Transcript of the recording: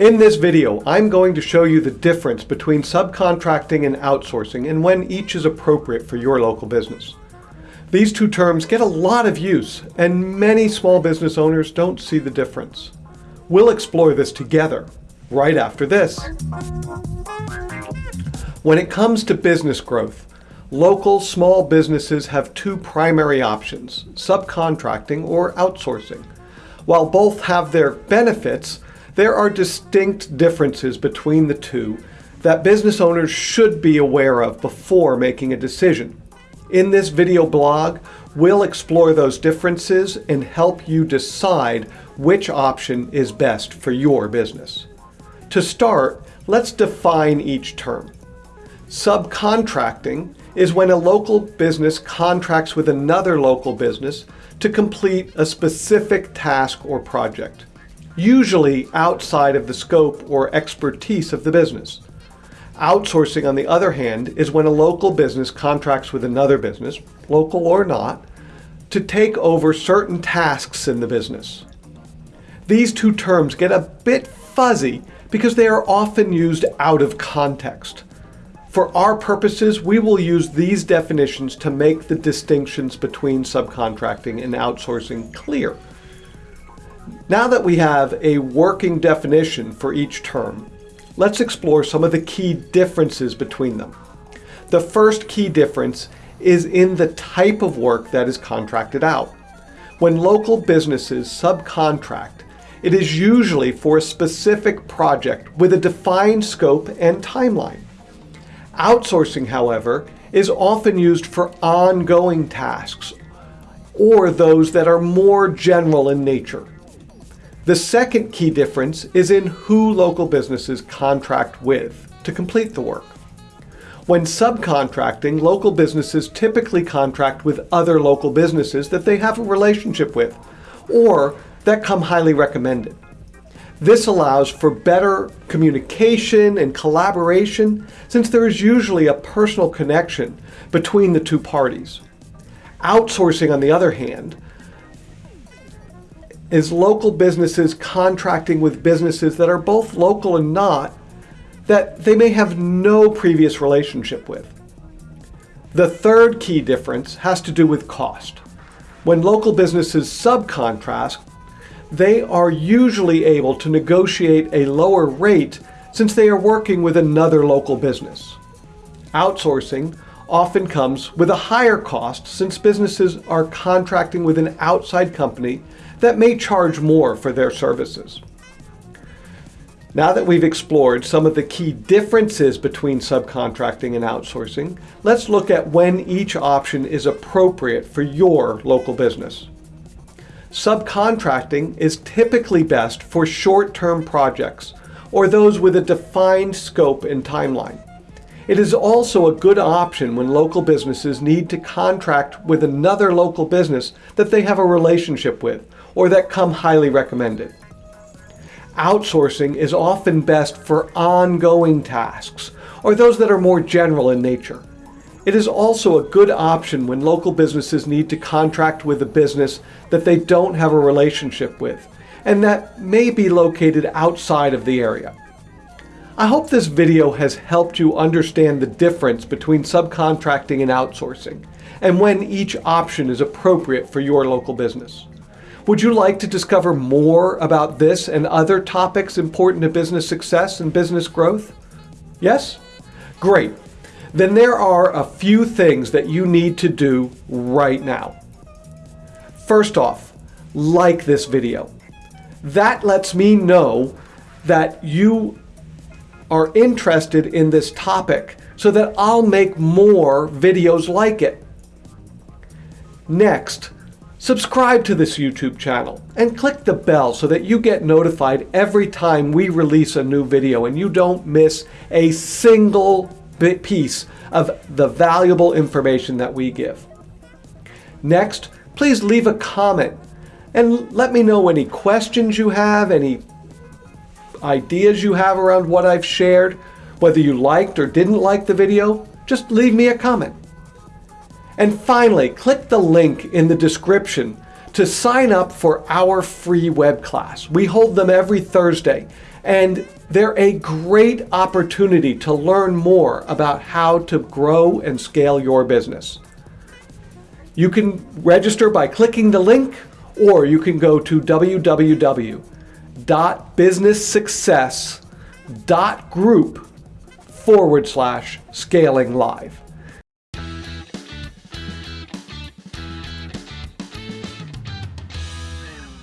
In this video, I'm going to show you the difference between subcontracting and outsourcing and when each is appropriate for your local business. These two terms get a lot of use and many small business owners don't see the difference. We'll explore this together right after this. When it comes to business growth, local small businesses have two primary options, subcontracting or outsourcing. While both have their benefits, there are distinct differences between the two that business owners should be aware of before making a decision. In this video blog, we'll explore those differences and help you decide which option is best for your business. To start, let's define each term. Subcontracting is when a local business contracts with another local business to complete a specific task or project usually outside of the scope or expertise of the business. Outsourcing, on the other hand, is when a local business contracts with another business, local or not, to take over certain tasks in the business. These two terms get a bit fuzzy because they are often used out of context. For our purposes, we will use these definitions to make the distinctions between subcontracting and outsourcing clear. Now that we have a working definition for each term, let's explore some of the key differences between them. The first key difference is in the type of work that is contracted out. When local businesses subcontract, it is usually for a specific project with a defined scope and timeline. Outsourcing, however, is often used for ongoing tasks or those that are more general in nature. The second key difference is in who local businesses contract with to complete the work. When subcontracting, local businesses typically contract with other local businesses that they have a relationship with or that come highly recommended. This allows for better communication and collaboration since there is usually a personal connection between the two parties. Outsourcing, on the other hand, is local businesses contracting with businesses that are both local and not, that they may have no previous relationship with. The third key difference has to do with cost. When local businesses subcontract, they are usually able to negotiate a lower rate since they are working with another local business. Outsourcing often comes with a higher cost since businesses are contracting with an outside company that may charge more for their services. Now that we've explored some of the key differences between subcontracting and outsourcing, let's look at when each option is appropriate for your local business. Subcontracting is typically best for short-term projects or those with a defined scope and timeline. It is also a good option when local businesses need to contract with another local business that they have a relationship with or that come highly recommended. Outsourcing is often best for ongoing tasks or those that are more general in nature. It is also a good option when local businesses need to contract with a business that they don't have a relationship with and that may be located outside of the area. I hope this video has helped you understand the difference between subcontracting and outsourcing and when each option is appropriate for your local business. Would you like to discover more about this and other topics important to business success and business growth? Yes? Great. Then there are a few things that you need to do right now. First off, like this video. That lets me know that you are interested in this topic so that I'll make more videos like it. Next, Subscribe to this YouTube channel and click the bell so that you get notified every time we release a new video and you don't miss a single bit piece of the valuable information that we give. Next, please leave a comment and let me know any questions you have, any ideas you have around what I've shared, whether you liked or didn't like the video, just leave me a comment. And finally, click the link in the description to sign up for our free web class. We hold them every Thursday, and they're a great opportunity to learn more about how to grow and scale your business. You can register by clicking the link, or you can go to www.businesssuccess.group forward slash scaling live.